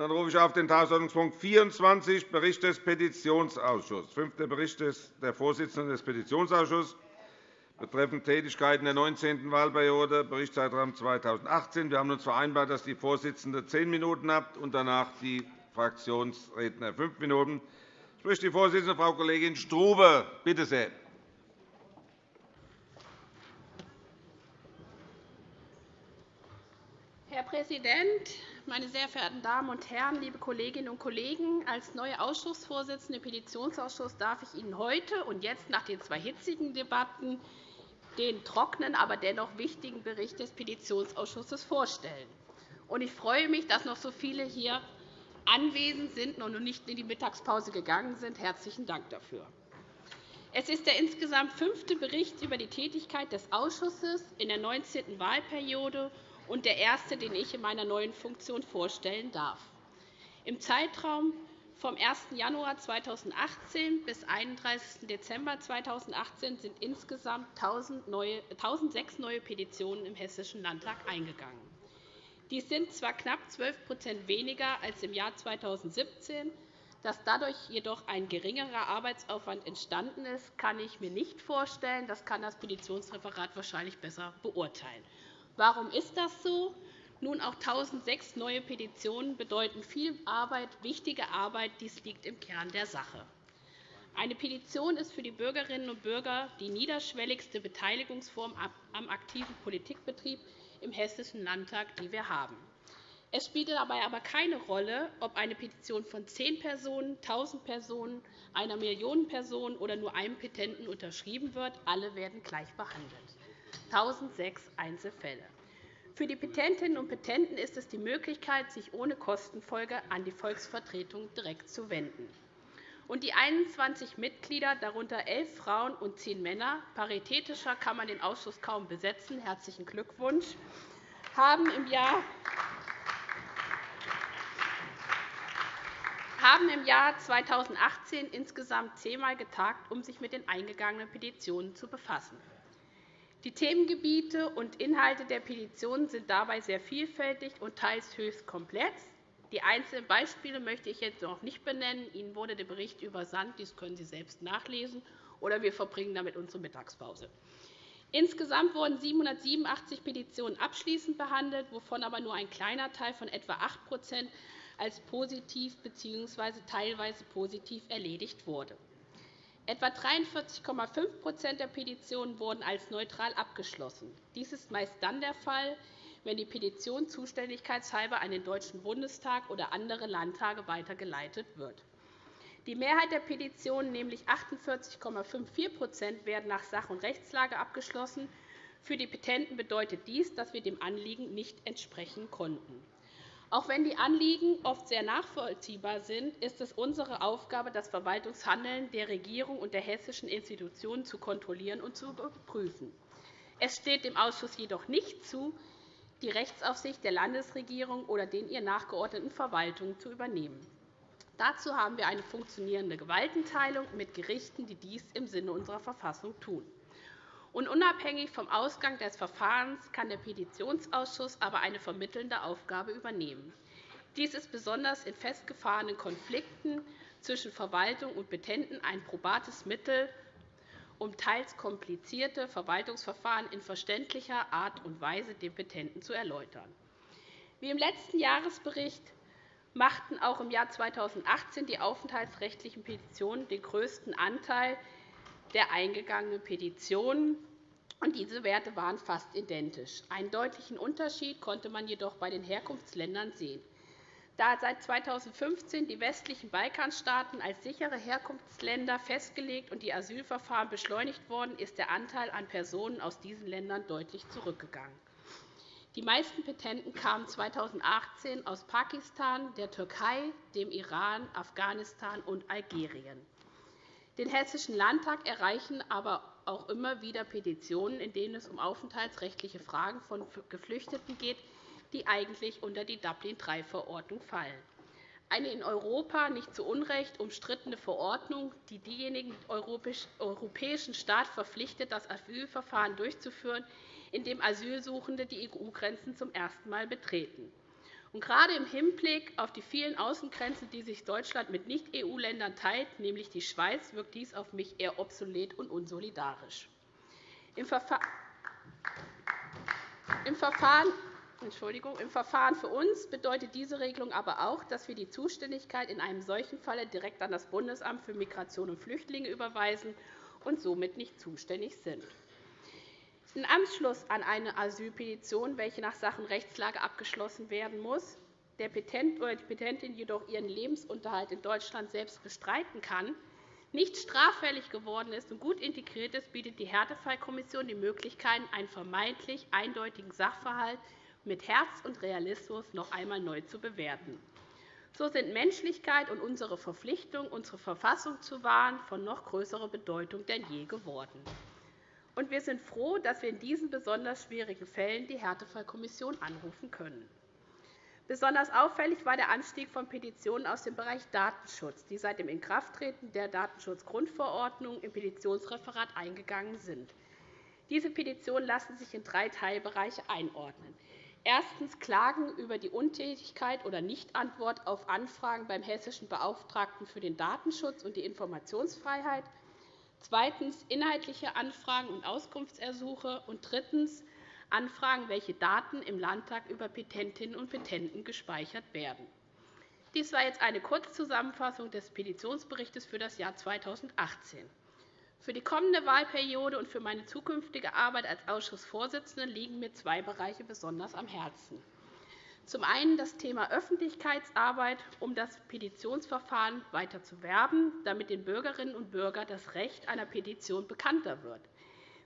Dann rufe ich auf den Tagesordnungspunkt 24, Bericht des Petitionsausschusses. Fünfter Bericht der Vorsitzenden des Petitionsausschusses betreffend Tätigkeiten der 19. Wahlperiode, Berichtszeitraum 2018. Wir haben uns vereinbart, dass die Vorsitzende zehn Minuten hat und danach die Fraktionsredner fünf Minuten. Spricht die Vorsitzende, Frau Kollegin Strube. Bitte sehr. Herr Präsident, meine sehr verehrten Damen und Herren, liebe Kolleginnen und Kollegen! Als neue Ausschussvorsitzende im Petitionsausschuss darf ich Ihnen heute und jetzt nach den zwei hitzigen Debatten den trockenen, aber dennoch wichtigen Bericht des Petitionsausschusses vorstellen. Ich freue mich, dass noch so viele hier anwesend sind und nicht in die Mittagspause gegangen sind. Herzlichen Dank dafür. Es ist der insgesamt fünfte Bericht über die Tätigkeit des Ausschusses in der 19. Wahlperiode und der erste, den ich in meiner neuen Funktion vorstellen darf. Im Zeitraum vom 1. Januar 2018 bis 31. Dezember 2018 sind insgesamt 1.006 neue Petitionen im Hessischen Landtag eingegangen. Dies sind zwar knapp 12% weniger als im Jahr 2017. Dass dadurch jedoch ein geringerer Arbeitsaufwand entstanden ist, kann ich mir nicht vorstellen. Das kann das Petitionsreferat wahrscheinlich besser beurteilen. Warum ist das so? Nun, auch 1.006 neue Petitionen bedeuten viel Arbeit, wichtige Arbeit. Dies liegt im Kern der Sache. Eine Petition ist für die Bürgerinnen und Bürger die niederschwelligste Beteiligungsform am aktiven Politikbetrieb im Hessischen Landtag, die wir haben. Es spielt dabei aber keine Rolle, ob eine Petition von zehn Personen, 1.000 Personen, einer Million Personen oder nur einem Petenten unterschrieben wird. Alle werden gleich behandelt. 1006 Einzelfälle. Für die Petentinnen und Petenten ist es die Möglichkeit, sich ohne Kostenfolge an die Volksvertretung direkt zu wenden. Und die 21 Mitglieder, darunter elf Frauen und zehn Männer, paritätischer kann man den Ausschuss kaum besetzen, herzlichen Glückwunsch, haben im Jahr haben im Jahr 2018 insgesamt zehnmal getagt, um sich mit den eingegangenen Petitionen zu befassen. Die Themengebiete und Inhalte der Petitionen sind dabei sehr vielfältig und teils höchst komplex. Die einzelnen Beispiele möchte ich jetzt noch nicht benennen. Ihnen wurde der Bericht übersandt. Dies können Sie selbst nachlesen, oder wir verbringen damit unsere Mittagspause. Insgesamt wurden 787 Petitionen abschließend behandelt, wovon aber nur ein kleiner Teil von etwa 8% als positiv bzw. teilweise positiv erledigt wurde. Etwa 43,5% der Petitionen wurden als neutral abgeschlossen. Dies ist meist dann der Fall, wenn die Petition zuständigkeitshalber an den Deutschen Bundestag oder andere Landtage weitergeleitet wird. Die Mehrheit der Petitionen, nämlich 48,54% werden nach Sach- und Rechtslage abgeschlossen. Für die Petenten bedeutet dies, dass wir dem Anliegen nicht entsprechen konnten. Auch wenn die Anliegen oft sehr nachvollziehbar sind, ist es unsere Aufgabe, das Verwaltungshandeln der Regierung und der hessischen Institutionen zu kontrollieren und zu überprüfen. Es steht dem Ausschuss jedoch nicht zu, die Rechtsaufsicht der Landesregierung oder den ihr nachgeordneten Verwaltungen zu übernehmen. Dazu haben wir eine funktionierende Gewaltenteilung mit Gerichten, die dies im Sinne unserer Verfassung tun. Und unabhängig vom Ausgang des Verfahrens kann der Petitionsausschuss aber eine vermittelnde Aufgabe übernehmen. Dies ist besonders in festgefahrenen Konflikten zwischen Verwaltung und Petenten ein probates Mittel, um teils komplizierte Verwaltungsverfahren in verständlicher Art und Weise den Petenten zu erläutern. Wie im letzten Jahresbericht machten auch im Jahr 2018 die aufenthaltsrechtlichen Petitionen den größten Anteil der eingegangenen Petitionen. Diese Werte waren fast identisch. Einen deutlichen Unterschied konnte man jedoch bei den Herkunftsländern sehen. Da seit 2015 die westlichen Balkanstaaten als sichere Herkunftsländer festgelegt und die Asylverfahren beschleunigt wurden, ist der Anteil an Personen aus diesen Ländern deutlich zurückgegangen. Die meisten Petenten kamen 2018 aus Pakistan, der Türkei, dem Iran, Afghanistan und Algerien. Den Hessischen Landtag erreichen aber auch immer wieder Petitionen, in denen es um aufenthaltsrechtliche Fragen von Geflüchteten geht, die eigentlich unter die Dublin-III-Verordnung fallen. Eine in Europa nicht zu Unrecht umstrittene Verordnung, die diejenigen europäischen Staat verpflichtet, das Asylverfahren durchzuführen, in dem Asylsuchende die EU-Grenzen zum ersten Mal betreten. Gerade im Hinblick auf die vielen Außengrenzen, die sich Deutschland mit Nicht-EU-Ländern teilt, nämlich die Schweiz, wirkt dies auf mich eher obsolet und unsolidarisch. Im Verfahren Entschuldigung. Im Verfahren für uns bedeutet diese Regelung aber auch, dass wir die Zuständigkeit in einem solchen Falle direkt an das Bundesamt für Migration und Flüchtlinge überweisen und somit nicht zuständig sind. Im Anschluss an eine Asylpetition, welche nach Sachenrechtslage abgeschlossen werden muss, der Petent oder die Petentin jedoch ihren Lebensunterhalt in Deutschland selbst bestreiten kann, nicht straffällig geworden ist und gut integriert ist, bietet die Härtefallkommission die Möglichkeit, einen vermeintlich eindeutigen Sachverhalt mit Herz und Realismus noch einmal neu zu bewerten. So sind Menschlichkeit und unsere Verpflichtung, unsere Verfassung zu wahren, von noch größerer Bedeutung denn je geworden. Und wir sind froh, dass wir in diesen besonders schwierigen Fällen die Härtefallkommission anrufen können. Besonders auffällig war der Anstieg von Petitionen aus dem Bereich Datenschutz, die seit dem Inkrafttreten der Datenschutzgrundverordnung im Petitionsreferat eingegangen sind. Diese Petitionen lassen sich in drei Teilbereiche einordnen. Erstens Klagen über die Untätigkeit oder Nichtantwort auf Anfragen beim hessischen Beauftragten für den Datenschutz und die Informationsfreiheit, zweitens inhaltliche Anfragen und Auskunftsersuche und drittens Anfragen, welche Daten im Landtag über Petentinnen und Petenten gespeichert werden. Dies war jetzt eine Kurzzusammenfassung des Petitionsberichts für das Jahr 2018. Für die kommende Wahlperiode und für meine zukünftige Arbeit als Ausschussvorsitzende liegen mir zwei Bereiche besonders am Herzen. Zum einen das Thema Öffentlichkeitsarbeit, um das Petitionsverfahren weiter zu werben, damit den Bürgerinnen und Bürgern das Recht einer Petition bekannter wird,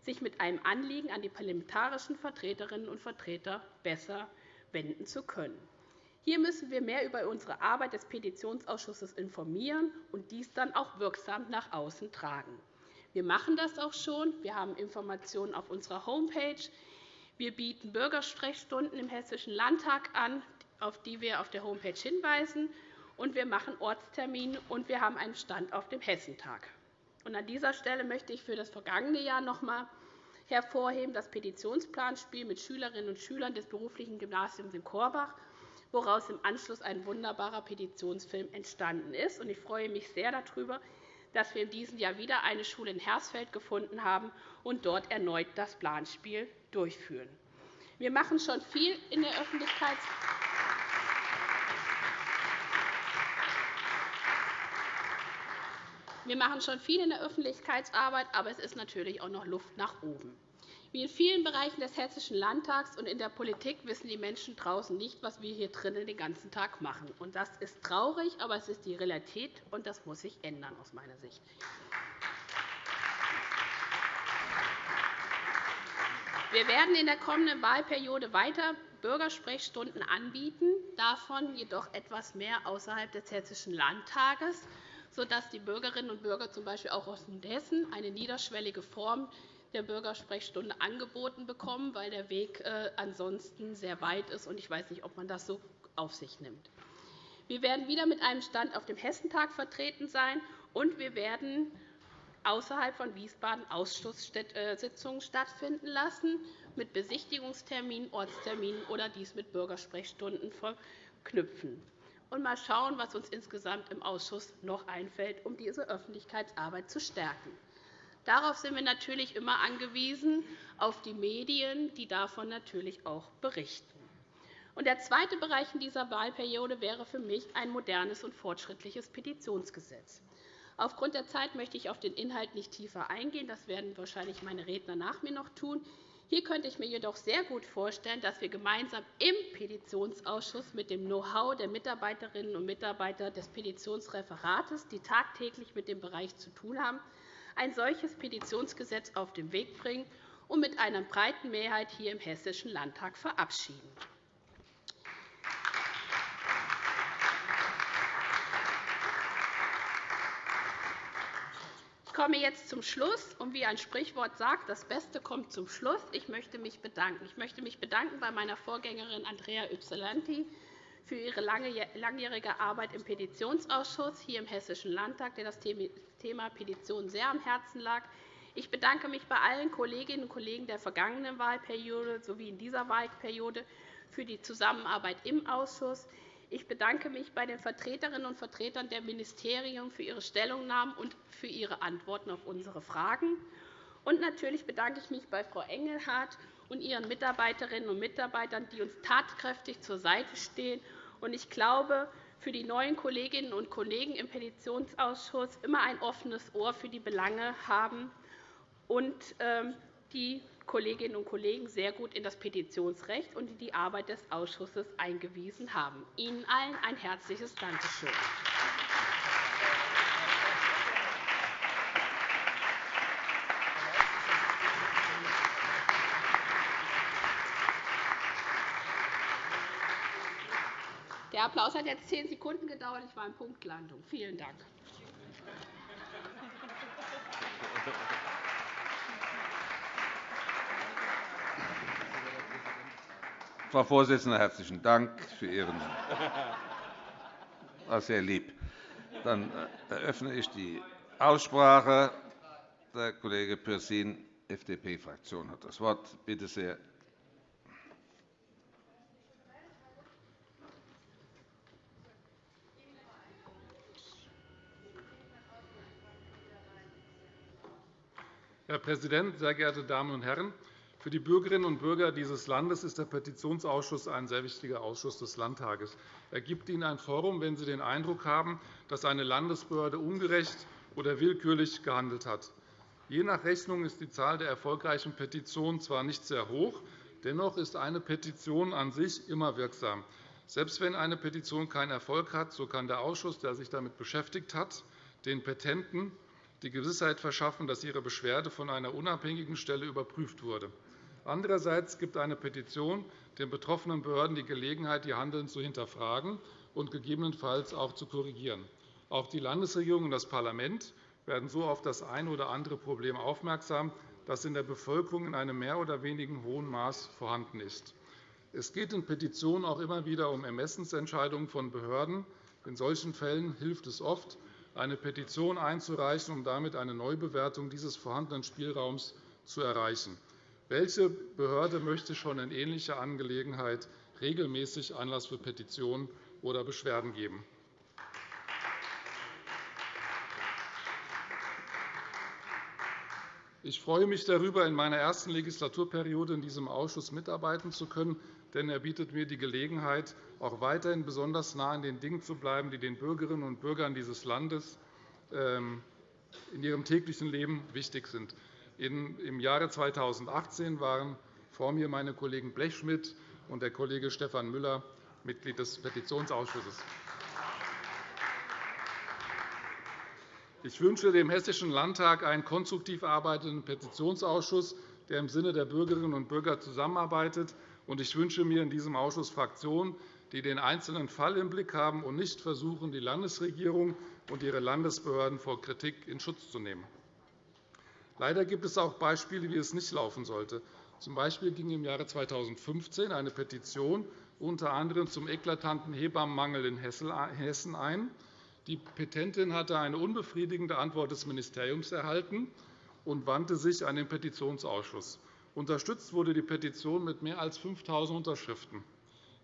sich mit einem Anliegen an die parlamentarischen Vertreterinnen und Vertreter besser wenden zu können. Hier müssen wir mehr über unsere Arbeit des Petitionsausschusses informieren und dies dann auch wirksam nach außen tragen. Wir machen das auch schon. Wir haben Informationen auf unserer Homepage. Wir bieten Bürgersprechstunden im Hessischen Landtag an, auf die wir auf der Homepage hinweisen. Und wir machen Ortstermine, und wir haben einen Stand auf dem Hessentag. Und an dieser Stelle möchte ich für das vergangene Jahr noch einmal hervorheben das Petitionsplanspiel mit Schülerinnen und Schülern des beruflichen Gymnasiums in Korbach, woraus im Anschluss ein wunderbarer Petitionsfilm entstanden ist. Ich freue mich sehr darüber, dass wir in diesem Jahr wieder eine Schule in Hersfeld gefunden haben und dort erneut das Planspiel durchführen. Wir machen schon viel in der Öffentlichkeit. Wir machen schon viel in der Öffentlichkeitsarbeit, aber es ist natürlich auch noch Luft nach oben. Wie in vielen Bereichen des Hessischen Landtags und in der Politik wissen die Menschen draußen nicht, was wir hier drinnen den ganzen Tag machen. Das ist traurig, aber es ist die Realität, und das muss sich ändern aus meiner Sicht. Wir werden in der kommenden Wahlperiode weiter Bürgersprechstunden anbieten, davon jedoch etwas mehr außerhalb des Hessischen Landtages, sodass die Bürgerinnen und Bürger z. B. auch aus Hessen eine niederschwellige Form der Bürgersprechstunde angeboten bekommen, weil der Weg äh, ansonsten sehr weit ist. Ich weiß nicht, ob man das so auf sich nimmt. Wir werden wieder mit einem Stand auf dem Hessentag vertreten sein, und wir werden außerhalb von Wiesbaden Ausschusssitzungen stattfinden lassen, mit Besichtigungsterminen, Ortsterminen oder dies mit Bürgersprechstunden verknüpfen. Und mal schauen, was uns insgesamt im Ausschuss noch einfällt, um diese Öffentlichkeitsarbeit zu stärken. Darauf sind wir natürlich immer angewiesen, auf die Medien, die davon natürlich auch berichten. Der zweite Bereich in dieser Wahlperiode wäre für mich ein modernes und fortschrittliches Petitionsgesetz. Aufgrund der Zeit möchte ich auf den Inhalt nicht tiefer eingehen. Das werden wahrscheinlich meine Redner nach mir noch tun. Hier könnte ich mir jedoch sehr gut vorstellen, dass wir gemeinsam im Petitionsausschuss mit dem Know-how der Mitarbeiterinnen und Mitarbeiter des Petitionsreferates, die tagtäglich mit dem Bereich zu tun haben, ein solches Petitionsgesetz auf den Weg bringen und mit einer breiten Mehrheit hier im Hessischen Landtag verabschieden. Komme jetzt zum Schluss. Und wie ein Sprichwort sagt, das Beste kommt zum Schluss. Ich möchte mich bedanken. Ich möchte mich bedanken bei meiner Vorgängerin Andrea Ypsilanti für ihre langjährige Arbeit im Petitionsausschuss hier im Hessischen Landtag, der das Thema Petitionen sehr am Herzen lag. Ich bedanke mich bei allen Kolleginnen und Kollegen der vergangenen Wahlperiode sowie in dieser Wahlperiode für die Zusammenarbeit im Ausschuss. Ich bedanke mich bei den Vertreterinnen und Vertretern der Ministerien für ihre Stellungnahmen und für ihre Antworten auf unsere Fragen. Und natürlich bedanke ich mich bei Frau Engelhardt und ihren Mitarbeiterinnen und Mitarbeitern, die uns tatkräftig zur Seite stehen. Ich glaube, für die neuen Kolleginnen und Kollegen im Petitionsausschuss immer ein offenes Ohr für die Belange haben und ähm, die Kolleginnen und Kollegen sehr gut in das Petitionsrecht und in die Arbeit des Ausschusses eingewiesen haben. Ihnen allen ein herzliches Dankeschön. Der Applaus hat jetzt zehn Sekunden gedauert. Ich war in Punktlandung. Vielen Dank. Frau Vorsitzende, herzlichen Dank für Ihren war sehr lieb. Dann äh, eröffne ich die Aussprache. Der Kollege Pürsün, FDP-Fraktion, hat das Wort. Bitte sehr. Herr Präsident, sehr geehrte Damen und Herren! Für die Bürgerinnen und Bürger dieses Landes ist der Petitionsausschuss ein sehr wichtiger Ausschuss des Landtages. Er gibt ihnen ein Forum, wenn sie den Eindruck haben, dass eine Landesbehörde ungerecht oder willkürlich gehandelt hat. Je nach Rechnung ist die Zahl der erfolgreichen Petitionen zwar nicht sehr hoch, dennoch ist eine Petition an sich immer wirksam. Selbst wenn eine Petition keinen Erfolg hat, so kann der Ausschuss, der sich damit beschäftigt hat, den Petenten die Gewissheit verschaffen, dass ihre Beschwerde von einer unabhängigen Stelle überprüft wurde. Andererseits gibt eine Petition den betroffenen Behörden die Gelegenheit, ihr Handeln zu hinterfragen und gegebenenfalls auch zu korrigieren. Auch die Landesregierung und das Parlament werden so auf das eine oder andere Problem aufmerksam, das in der Bevölkerung in einem mehr oder weniger hohen Maß vorhanden ist. Es geht in Petitionen auch immer wieder um Ermessensentscheidungen von Behörden. In solchen Fällen hilft es oft, eine Petition einzureichen, um damit eine Neubewertung dieses vorhandenen Spielraums zu erreichen. Welche Behörde möchte schon in ähnlicher Angelegenheit regelmäßig Anlass für Petitionen oder Beschwerden geben? Ich freue mich darüber, in meiner ersten Legislaturperiode in diesem Ausschuss mitarbeiten zu können, denn er bietet mir die Gelegenheit, auch weiterhin besonders nah an den Dingen zu bleiben, die den Bürgerinnen und Bürgern dieses Landes ähm, in ihrem täglichen Leben wichtig sind. Im Jahre 2018 waren vor mir meine Kollegen Blechschmidt und der Kollege Stefan Müller Mitglied des Petitionsausschusses. Ich wünsche dem Hessischen Landtag einen konstruktiv arbeitenden Petitionsausschuss, der im Sinne der Bürgerinnen und Bürger zusammenarbeitet. Ich wünsche mir in diesem Ausschuss Fraktionen, die den einzelnen Fall im Blick haben und nicht versuchen, die Landesregierung und ihre Landesbehörden vor Kritik in Schutz zu nehmen. Leider gibt es auch Beispiele, wie es nicht laufen sollte. Zum Beispiel ging im Jahre 2015 eine Petition unter anderem zum eklatanten Hebammenmangel in Hessen ein. Die Petentin hatte eine unbefriedigende Antwort des Ministeriums erhalten und wandte sich an den Petitionsausschuss. Unterstützt wurde die Petition mit mehr als 5.000 Unterschriften.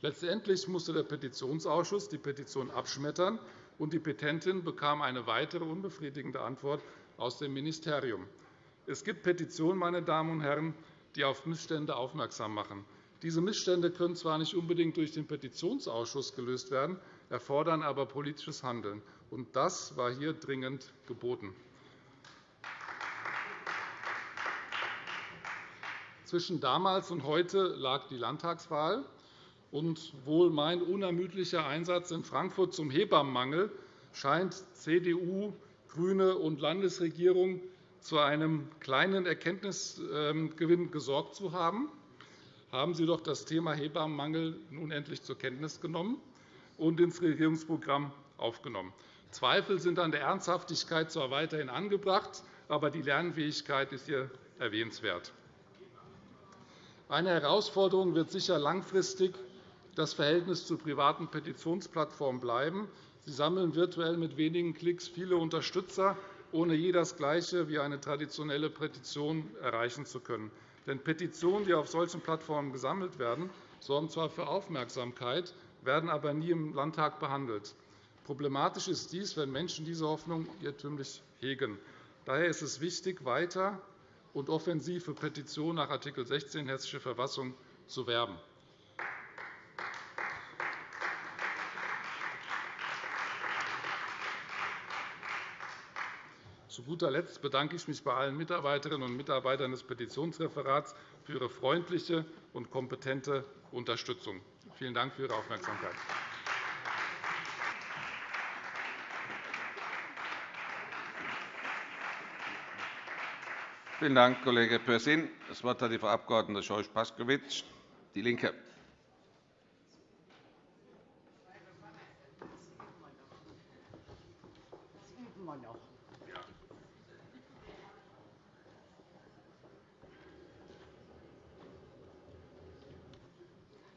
Letztendlich musste der Petitionsausschuss die Petition abschmettern, und die Petentin bekam eine weitere unbefriedigende Antwort aus dem Ministerium. Es gibt Petitionen, meine Damen und Herren, die auf Missstände aufmerksam machen. Diese Missstände können zwar nicht unbedingt durch den Petitionsausschuss gelöst werden, erfordern aber politisches Handeln. Und das war hier dringend geboten. Zwischen damals und heute lag die Landtagswahl. Und wohl mein unermüdlicher Einsatz in Frankfurt zum Hebammenmangel scheint CDU, GRÜNE und Landesregierung zu einem kleinen Erkenntnisgewinn gesorgt zu haben, haben Sie doch das Thema Hebammenmangel nun endlich zur Kenntnis genommen und ins Regierungsprogramm aufgenommen. Zweifel sind an der Ernsthaftigkeit zwar weiterhin angebracht, aber die Lernfähigkeit ist hier erwähnenswert. Eine Herausforderung wird sicher langfristig das Verhältnis zu privaten Petitionsplattformen bleiben. Sie sammeln virtuell mit wenigen Klicks viele Unterstützer ohne je das Gleiche wie eine traditionelle Petition erreichen zu können. Denn Petitionen, die auf solchen Plattformen gesammelt werden, sorgen zwar für Aufmerksamkeit, werden aber nie im Landtag behandelt. Problematisch ist dies, wenn Menschen diese Hoffnung irrtümlich hegen. Daher ist es wichtig, weiter und offensiv für Petitionen nach Art. 16 Hessische Verfassung zu werben. Zu guter Letzt bedanke ich mich bei allen Mitarbeiterinnen und Mitarbeitern des Petitionsreferats für ihre freundliche und kompetente Unterstützung. Vielen Dank für Ihre Aufmerksamkeit. Vielen Dank, Kollege Pürsün. Das Wort hat die Frau Abg. Scheuch-Paskowitsch, DIE LINKE.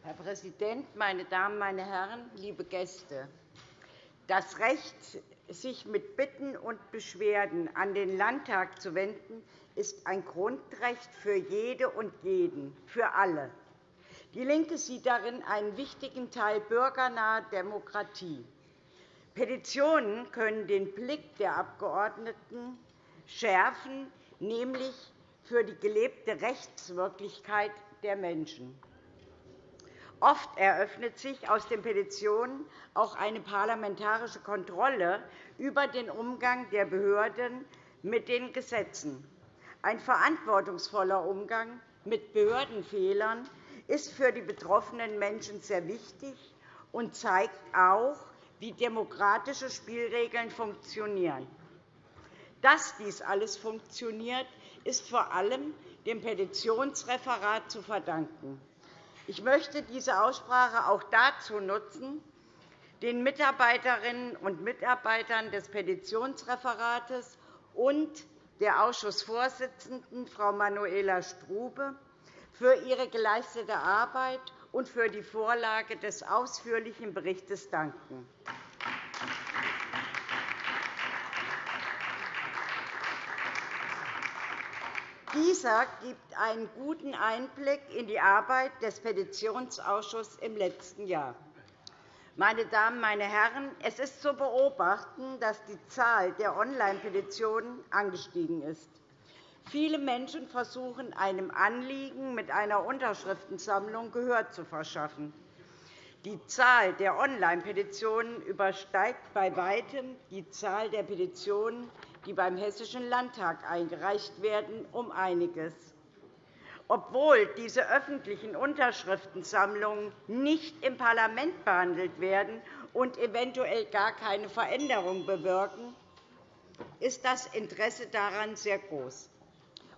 Herr Präsident, meine Damen, meine Herren, liebe Gäste! Das Recht, sich mit Bitten und Beschwerden an den Landtag zu wenden, ist ein Grundrecht für jede und jeden, für alle. DIE LINKE sieht darin einen wichtigen Teil bürgernaher Demokratie. Petitionen können den Blick der Abgeordneten schärfen, nämlich für die gelebte Rechtswirklichkeit der Menschen. Oft eröffnet sich aus den Petitionen auch eine parlamentarische Kontrolle über den Umgang der Behörden mit den Gesetzen. Ein verantwortungsvoller Umgang mit Behördenfehlern ist für die betroffenen Menschen sehr wichtig und zeigt auch, wie demokratische Spielregeln funktionieren. Dass dies alles funktioniert, ist vor allem dem Petitionsreferat zu verdanken. Ich möchte diese Aussprache auch dazu nutzen, den Mitarbeiterinnen und Mitarbeitern des Petitionsreferates und der Ausschussvorsitzenden, Frau Manuela Strube, für ihre geleistete Arbeit und für die Vorlage des ausführlichen Berichts danken. Dieser gibt einen guten Einblick in die Arbeit des Petitionsausschusses im letzten Jahr. Meine Damen, meine Herren, es ist zu beobachten, dass die Zahl der Online-Petitionen angestiegen ist. Viele Menschen versuchen, einem Anliegen mit einer Unterschriftensammlung Gehör zu verschaffen. Die Zahl der Online-Petitionen übersteigt bei weitem die Zahl der Petitionen, die beim Hessischen Landtag eingereicht werden, um einiges obwohl diese öffentlichen Unterschriftensammlungen nicht im Parlament behandelt werden und eventuell gar keine Veränderung bewirken, ist das Interesse daran sehr groß.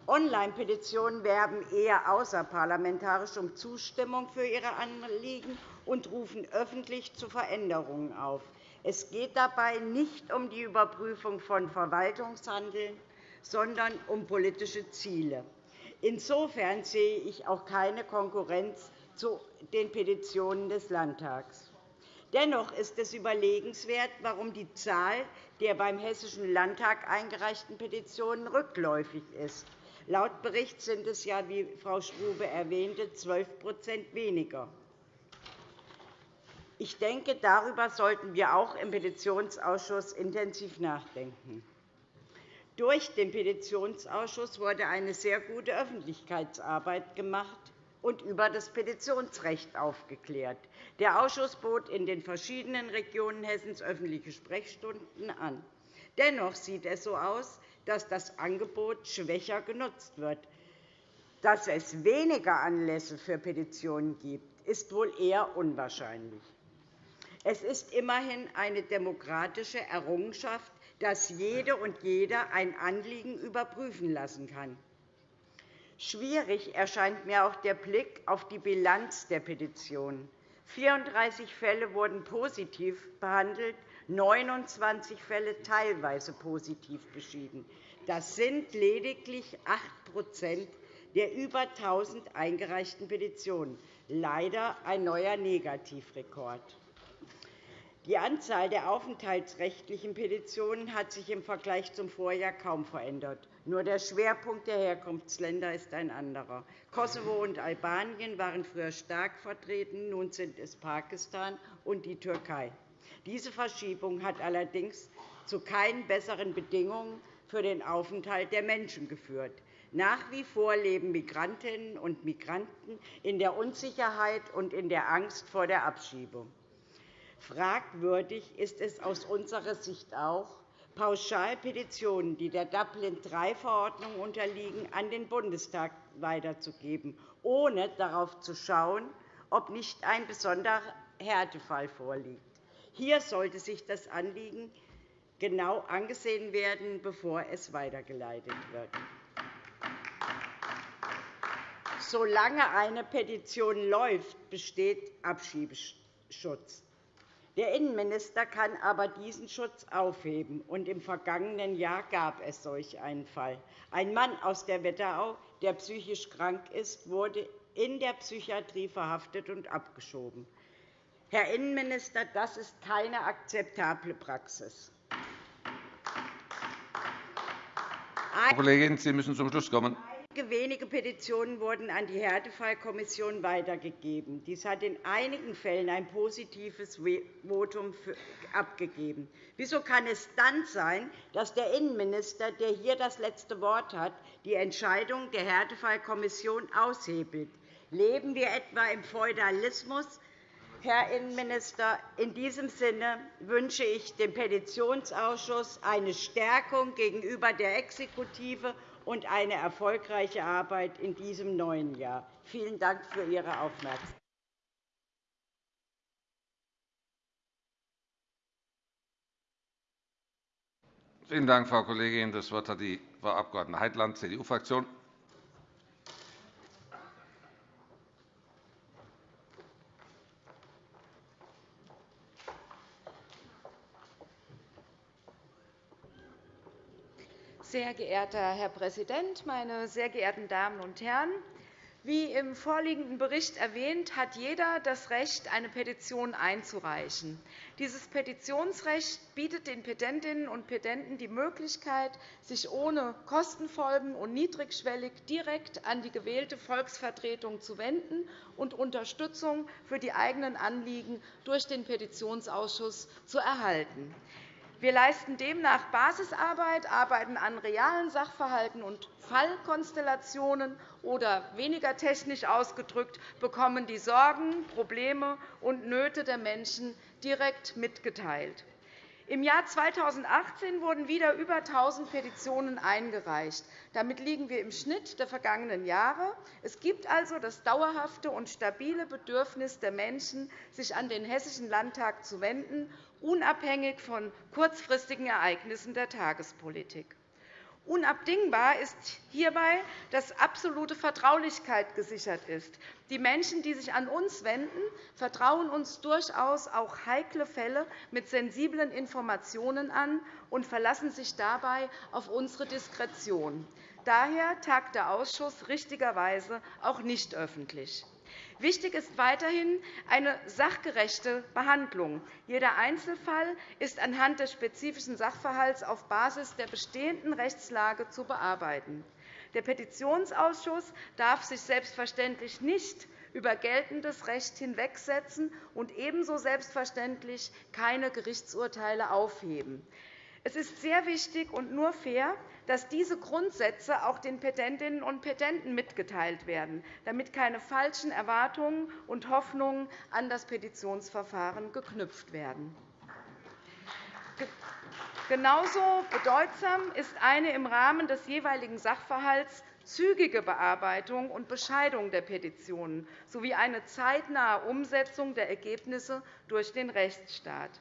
Online-Petitionen werben eher außerparlamentarisch um Zustimmung für ihre Anliegen und rufen öffentlich zu Veränderungen auf. Es geht dabei nicht um die Überprüfung von Verwaltungshandeln, sondern um politische Ziele. Insofern sehe ich auch keine Konkurrenz zu den Petitionen des Landtags. Dennoch ist es überlegenswert, warum die Zahl der beim Hessischen Landtag eingereichten Petitionen rückläufig ist. Laut Bericht sind es ja, wie Frau Strube erwähnte, 12% weniger. Ich denke, darüber sollten wir auch im Petitionsausschuss intensiv nachdenken. Durch den Petitionsausschuss wurde eine sehr gute Öffentlichkeitsarbeit gemacht und über das Petitionsrecht aufgeklärt. Der Ausschuss bot in den verschiedenen Regionen Hessens öffentliche Sprechstunden an. Dennoch sieht es so aus, dass das Angebot schwächer genutzt wird. Dass es weniger Anlässe für Petitionen gibt, ist wohl eher unwahrscheinlich. Es ist immerhin eine demokratische Errungenschaft, dass jede und jeder ein Anliegen überprüfen lassen kann. Schwierig erscheint mir auch der Blick auf die Bilanz der Petitionen. 34 Fälle wurden positiv behandelt, 29 Fälle teilweise positiv beschieden. Das sind lediglich 8% der über 1.000 eingereichten Petitionen. Leider ein neuer Negativrekord. Die Anzahl der aufenthaltsrechtlichen Petitionen hat sich im Vergleich zum Vorjahr kaum verändert. Nur der Schwerpunkt der Herkunftsländer ist ein anderer. Kosovo und Albanien waren früher stark vertreten, nun sind es Pakistan und die Türkei. Diese Verschiebung hat allerdings zu keinen besseren Bedingungen für den Aufenthalt der Menschen geführt. Nach wie vor leben Migrantinnen und Migranten in der Unsicherheit und in der Angst vor der Abschiebung. Fragwürdig ist es aus unserer Sicht auch, Pauschalpetitionen, die der Dublin-III-Verordnung unterliegen, an den Bundestag weiterzugeben, ohne darauf zu schauen, ob nicht ein besonderer Härtefall vorliegt. Hier sollte sich das Anliegen genau angesehen werden, bevor es weitergeleitet wird. Solange eine Petition läuft, besteht Abschiebeschutz. Der Innenminister kann aber diesen Schutz aufheben. Und Im vergangenen Jahr gab es solch einen Fall. Ein Mann aus der Wetterau, der psychisch krank ist, wurde in der Psychiatrie verhaftet und abgeschoben. Herr Innenminister, das ist keine akzeptable Praxis. Frau Kollegin, Sie müssen zum Schluss kommen. Wenige Petitionen wurden an die Härtefallkommission weitergegeben. Dies hat in einigen Fällen ein positives Votum abgegeben. Wieso kann es dann sein, dass der Innenminister, der hier das letzte Wort hat, die Entscheidung der Härtefallkommission aushebelt? Leben wir etwa im Feudalismus? Herr Innenminister, in diesem Sinne wünsche ich dem Petitionsausschuss eine Stärkung gegenüber der Exekutive und eine erfolgreiche Arbeit in diesem neuen Jahr. Vielen Dank für Ihre Aufmerksamkeit. Vielen Dank, Frau Kollegin. Das Wort hat die Frau Abg. Heitland, CDU-Fraktion. Sehr geehrter Herr Präsident, meine sehr geehrten Damen und Herren! Wie im vorliegenden Bericht erwähnt, hat jeder das Recht, eine Petition einzureichen. Dieses Petitionsrecht bietet den Petentinnen und Petenten die Möglichkeit, sich ohne Kostenfolgen und niedrigschwellig direkt an die gewählte Volksvertretung zu wenden und Unterstützung für die eigenen Anliegen durch den Petitionsausschuss zu erhalten. Wir leisten demnach Basisarbeit, arbeiten an realen Sachverhalten und Fallkonstellationen oder, weniger technisch ausgedrückt, bekommen die Sorgen, Probleme und Nöte der Menschen direkt mitgeteilt. Im Jahr 2018 wurden wieder über 1.000 Petitionen eingereicht. Damit liegen wir im Schnitt der vergangenen Jahre. Es gibt also das dauerhafte und stabile Bedürfnis der Menschen, sich an den Hessischen Landtag zu wenden unabhängig von kurzfristigen Ereignissen der Tagespolitik. Unabdingbar ist hierbei, dass absolute Vertraulichkeit gesichert ist. Die Menschen, die sich an uns wenden, vertrauen uns durchaus auch heikle Fälle mit sensiblen Informationen an und verlassen sich dabei auf unsere Diskretion. Daher tagt der Ausschuss richtigerweise auch nicht öffentlich. Wichtig ist weiterhin eine sachgerechte Behandlung. Jeder Einzelfall ist anhand des spezifischen Sachverhalts auf Basis der bestehenden Rechtslage zu bearbeiten. Der Petitionsausschuss darf sich selbstverständlich nicht über geltendes Recht hinwegsetzen und ebenso selbstverständlich keine Gerichtsurteile aufheben. Es ist sehr wichtig und nur fair, dass diese Grundsätze auch den Petentinnen und Petenten mitgeteilt werden, damit keine falschen Erwartungen und Hoffnungen an das Petitionsverfahren geknüpft werden. Genauso bedeutsam ist eine im Rahmen des jeweiligen Sachverhalts zügige Bearbeitung und Bescheidung der Petitionen sowie eine zeitnahe Umsetzung der Ergebnisse durch den Rechtsstaat.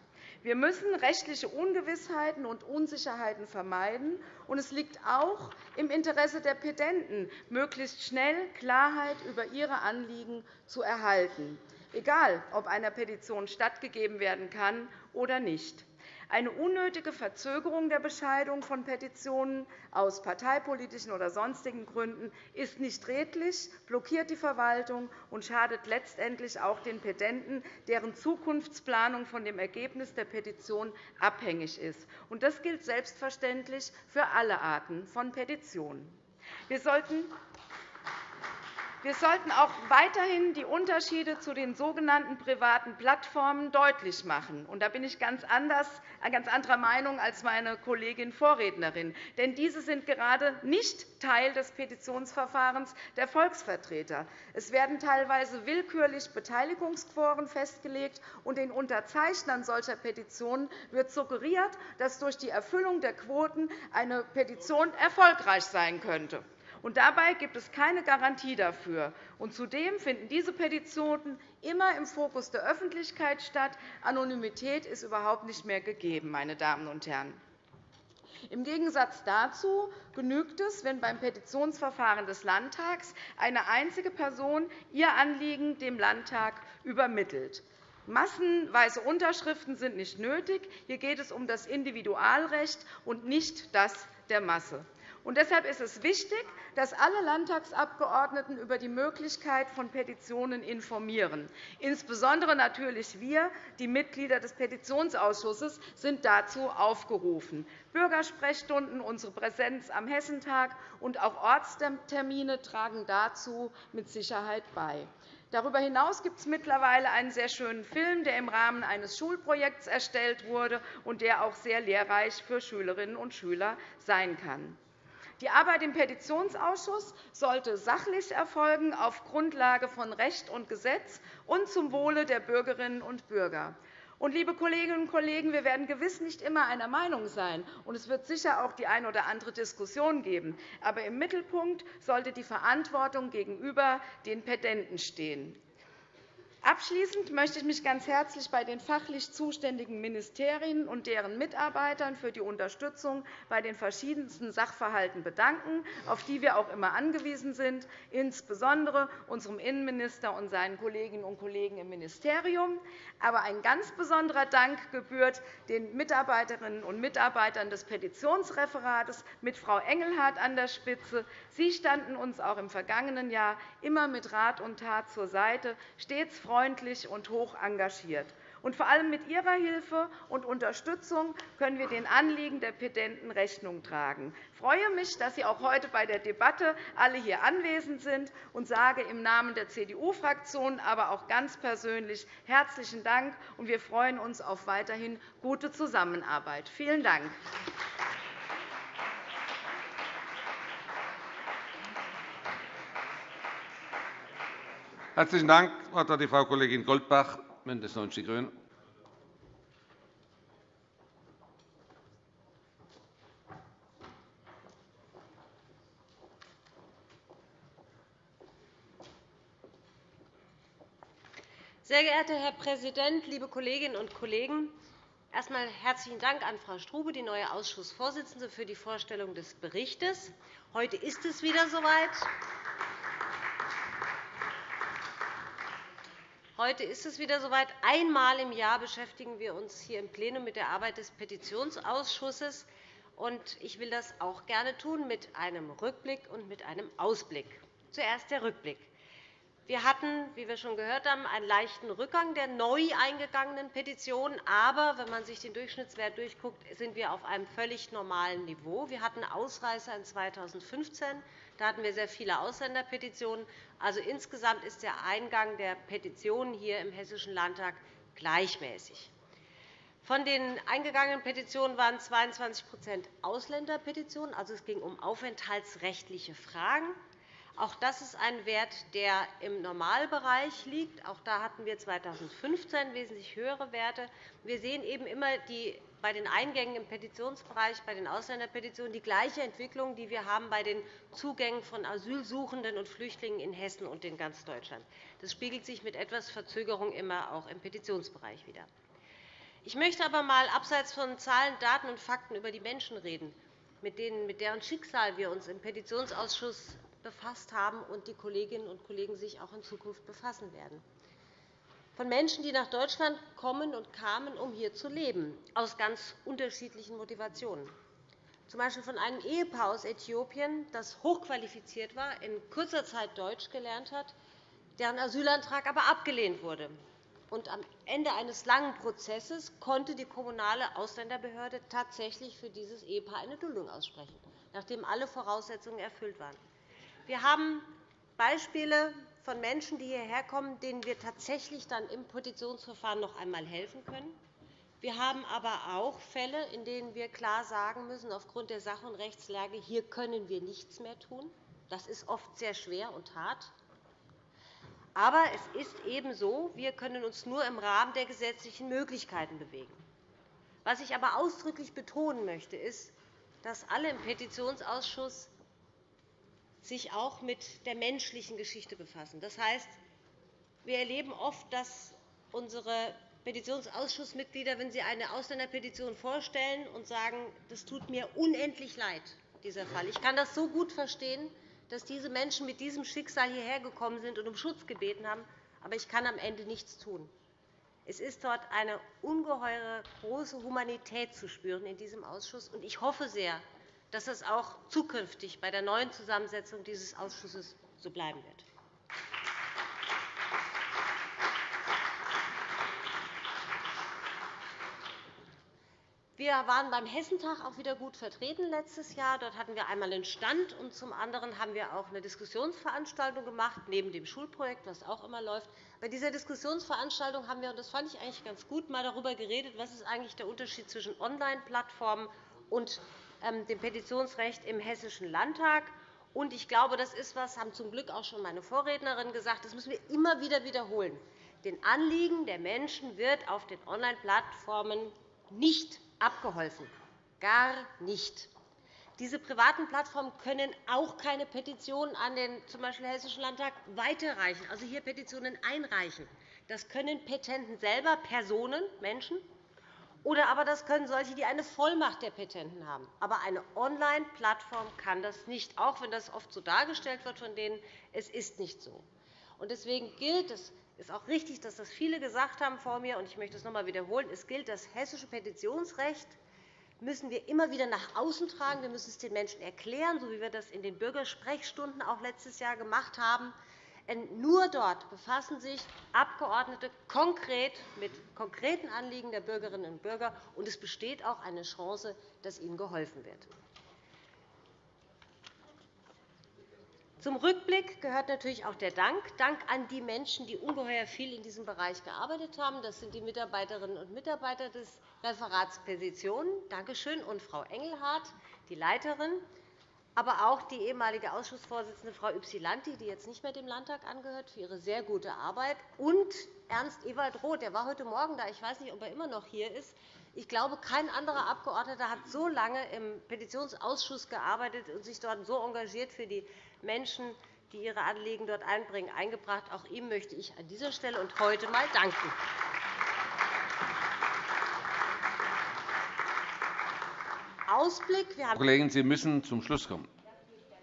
Wir müssen rechtliche Ungewissheiten und Unsicherheiten vermeiden. und Es liegt auch im Interesse der Petenten, möglichst schnell Klarheit über ihre Anliegen zu erhalten, egal ob einer Petition stattgegeben werden kann oder nicht. Eine unnötige Verzögerung der Bescheidung von Petitionen aus parteipolitischen oder sonstigen Gründen ist nicht redlich, blockiert die Verwaltung und schadet letztendlich auch den Petenten, deren Zukunftsplanung von dem Ergebnis der Petition abhängig ist. Das gilt selbstverständlich für alle Arten von Petitionen. Wir sollten wir sollten auch weiterhin die Unterschiede zu den sogenannten privaten Plattformen deutlich machen. da bin ich ganz, anders, äh, ganz anderer Meinung als meine Kollegin Vorrednerin. Denn diese sind gerade nicht Teil des Petitionsverfahrens der Volksvertreter. Es werden teilweise willkürlich Beteiligungsquoren festgelegt, und den Unterzeichnern solcher Petitionen wird suggeriert, dass durch die Erfüllung der Quoten eine Petition erfolgreich sein könnte. Und dabei gibt es keine Garantie dafür. Und zudem finden diese Petitionen immer im Fokus der Öffentlichkeit statt. Anonymität ist überhaupt nicht mehr gegeben. Meine Damen und Herren. Im Gegensatz dazu genügt es, wenn beim Petitionsverfahren des Landtags eine einzige Person ihr Anliegen dem Landtag übermittelt. Massenweise Unterschriften sind nicht nötig. Hier geht es um das Individualrecht und nicht das der Masse. Und deshalb ist es wichtig, dass alle Landtagsabgeordneten über die Möglichkeit von Petitionen informieren. Insbesondere natürlich wir, die Mitglieder des Petitionsausschusses, sind dazu aufgerufen. Bürgersprechstunden, unsere Präsenz am Hessentag und auch Ortstermine tragen dazu mit Sicherheit bei. Darüber hinaus gibt es mittlerweile einen sehr schönen Film, der im Rahmen eines Schulprojekts erstellt wurde und der auch sehr lehrreich für Schülerinnen und Schüler sein kann. Die Arbeit im Petitionsausschuss sollte sachlich erfolgen, auf Grundlage von Recht und Gesetz und zum Wohle der Bürgerinnen und Bürger. Und, liebe Kolleginnen und Kollegen, wir werden gewiss nicht immer einer Meinung sein, und es wird sicher auch die eine oder andere Diskussion geben. Aber im Mittelpunkt sollte die Verantwortung gegenüber den Petenten stehen. Abschließend möchte ich mich ganz herzlich bei den fachlich zuständigen Ministerien und deren Mitarbeitern für die Unterstützung bei den verschiedensten Sachverhalten bedanken, auf die wir auch immer angewiesen sind, insbesondere unserem Innenminister und seinen Kolleginnen und Kollegen im Ministerium. Aber ein ganz besonderer Dank gebührt den Mitarbeiterinnen und Mitarbeitern des Petitionsreferates mit Frau Engelhardt an der Spitze. Sie standen uns auch im vergangenen Jahr immer mit Rat und Tat zur Seite, stets und hoch engagiert. Und vor allem mit Ihrer Hilfe und Unterstützung können wir den Anliegen der Petenten Rechnung tragen. Ich freue mich, dass Sie auch heute bei der Debatte alle hier anwesend sind und sage im Namen der CDU-Fraktion, aber auch ganz persönlich herzlichen Dank. Und wir freuen uns auf weiterhin gute Zusammenarbeit. Vielen Dank. Herzlichen Dank. Das Wort hat die Frau Kollegin Goldbach, BÜNDNIS 90 die GRÜNEN. Sehr geehrter Herr Präsident, liebe Kolleginnen und Kollegen! Erst einmal herzlichen Dank an Frau Strube, die neue Ausschussvorsitzende, für die Vorstellung des Berichts. Heute ist es wieder soweit. Heute ist es wieder soweit. Einmal im Jahr beschäftigen wir uns hier im Plenum mit der Arbeit des Petitionsausschusses. Ich will das auch gerne tun mit einem Rückblick und mit einem Ausblick. Zuerst der Rückblick. Wir hatten, wie wir schon gehört haben, einen leichten Rückgang der neu eingegangenen Petitionen. Aber wenn man sich den Durchschnittswert durchguckt, sind wir auf einem völlig normalen Niveau. Wir hatten Ausreißer in 2015. Da hatten wir sehr viele Ausländerpetitionen. Also insgesamt ist der Eingang der Petitionen hier im Hessischen Landtag gleichmäßig. Von den eingegangenen Petitionen waren 22% Ausländerpetitionen. Also es ging um aufenthaltsrechtliche Fragen. Auch das ist ein Wert, der im Normalbereich liegt. Auch da hatten wir 2015 wesentlich höhere Werte. Wir sehen eben immer die, bei den Eingängen im Petitionsbereich, bei den Ausländerpetitionen die gleiche Entwicklung, die wir haben bei den Zugängen von Asylsuchenden und Flüchtlingen in Hessen und in ganz Deutschland. Das spiegelt sich mit etwas Verzögerung immer auch im Petitionsbereich wider. Ich möchte aber einmal abseits von Zahlen, Daten und Fakten über die Menschen reden, mit deren Schicksal wir uns im Petitionsausschuss befasst haben und die Kolleginnen und Kollegen sich auch in Zukunft befassen werden. Von Menschen, die nach Deutschland kommen und kamen, um hier zu leben, aus ganz unterschiedlichen Motivationen. Z. B. von einem Ehepaar aus Äthiopien, das hochqualifiziert war, in kurzer Zeit Deutsch gelernt hat, deren Asylantrag aber abgelehnt wurde. Und am Ende eines langen Prozesses konnte die kommunale Ausländerbehörde tatsächlich für dieses Ehepaar eine Duldung aussprechen, nachdem alle Voraussetzungen erfüllt waren. Wir haben Beispiele von Menschen, die hierher kommen, denen wir tatsächlich dann im Petitionsverfahren noch einmal helfen können. Wir haben aber auch Fälle, in denen wir klar sagen müssen, aufgrund der Sach- und Rechtslage, hier können wir nichts mehr tun. Das ist oft sehr schwer und hart. Aber es ist eben so, wir können uns nur im Rahmen der gesetzlichen Möglichkeiten bewegen. Was ich aber ausdrücklich betonen möchte, ist, dass alle im Petitionsausschuss sich auch mit der menschlichen Geschichte befassen. Das heißt, wir erleben oft, dass unsere Petitionsausschussmitglieder, wenn sie eine Ausländerpetition vorstellen und sagen, das tut mir unendlich leid, dieser Fall. Ich kann das so gut verstehen, dass diese Menschen mit diesem Schicksal hierher gekommen sind und um Schutz gebeten haben, aber ich kann am Ende nichts tun. Es ist dort eine ungeheure große Humanität zu spüren in diesem Ausschuss. Ich hoffe sehr, dass das auch zukünftig bei der neuen Zusammensetzung dieses Ausschusses so bleiben wird. Wir waren beim Hessentag auch wieder gut vertreten letztes Jahr. Dort hatten wir einmal einen Stand, und zum anderen haben wir auch eine Diskussionsveranstaltung gemacht, neben dem Schulprojekt, das auch immer läuft. Bei dieser Diskussionsveranstaltung haben wir, und das fand ich eigentlich ganz gut, mal darüber geredet, was ist eigentlich der Unterschied zwischen Online-Plattformen und dem Petitionsrecht im Hessischen Landtag. Und ich glaube, das ist was, haben zum Glück auch schon meine Vorrednerin gesagt, das müssen wir immer wieder wiederholen. Den Anliegen der Menschen wird auf den Online-Plattformen nicht abgeholfen. Gar nicht. Diese privaten Plattformen können auch keine Petitionen an den z. B. Hessischen Landtag weiterreichen, also hier Petitionen einreichen. Das können Petenten selber, Personen, Menschen, oder aber das können solche, die eine Vollmacht der Petenten haben. Aber eine Online-Plattform kann das nicht, auch wenn das oft so dargestellt wird von denen. Es ist nicht so. Deswegen gilt es, ist auch richtig, dass das viele gesagt haben vor mir, und ich möchte es noch einmal wiederholen. Es gilt, das hessische Petitionsrecht müssen wir immer wieder nach außen tragen. Wir müssen es den Menschen erklären, so wie wir das in den Bürgersprechstunden auch letztes Jahr gemacht haben. Nur dort befassen sich Abgeordnete konkret mit konkreten Anliegen der Bürgerinnen und Bürger, und es besteht auch eine Chance, dass ihnen geholfen wird. Zum Rückblick gehört natürlich auch der Dank. Dank an die Menschen, die ungeheuer viel in diesem Bereich gearbeitet haben. Das sind die Mitarbeiterinnen und Mitarbeiter des Referats Petitionen. Danke schön. Und Frau Engelhardt, die Leiterin, aber auch die ehemalige Ausschussvorsitzende Frau Ypsilanti, die jetzt nicht mehr dem Landtag angehört, für ihre sehr gute Arbeit. Und Ernst Ewald Roth, der war heute Morgen da. Ich weiß nicht, ob er immer noch hier ist. Ich glaube, kein anderer Abgeordneter hat so lange im Petitionsausschuss gearbeitet und sich dort so engagiert für die Menschen, die ihre Anliegen dort einbringen, eingebracht. Auch ihm möchte ich an dieser Stelle und heute einmal danken. Ausblick. Wir haben Kollegin, Sie müssen zum Schluss kommen.